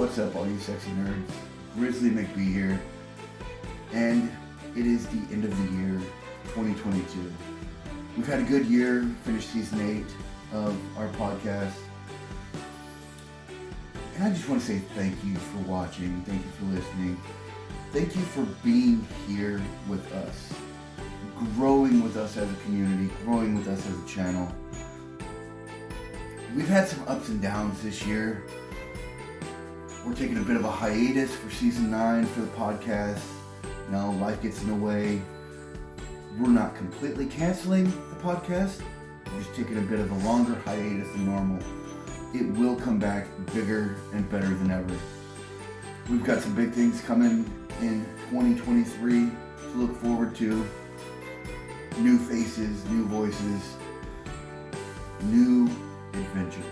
What's up, all you sexy nerds? Grizzly McBee here, and it is the end of the year 2022. We've had a good year, finished season eight of our podcast. And I just want to say thank you for watching, thank you for listening, thank you for being here with us, growing with us as a community, growing with us as a channel. We've had some ups and downs this year. We're taking a bit of a hiatus for season nine for the podcast. You know, life gets in the way. We're not completely canceling the podcast. We're just taking a bit of a longer hiatus than normal. It will come back bigger and better than ever. We've got some big things coming in 2023 to look forward to. New faces, new voices, new adventures.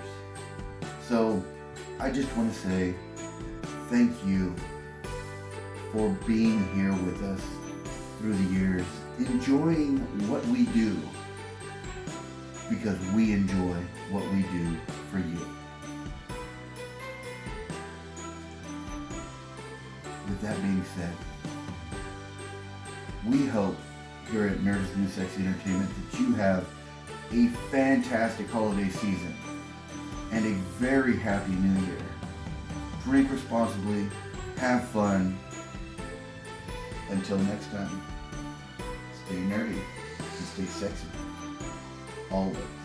So I just want to say thank you for being here with us through the years, enjoying what we do because we enjoy what we do for you. With that being said, we hope here at Nerds New Sexy Entertainment that you have a fantastic holiday season and a very happy new year. Drink responsibly, have fun. Until next time, stay nerdy and stay sexy. Always.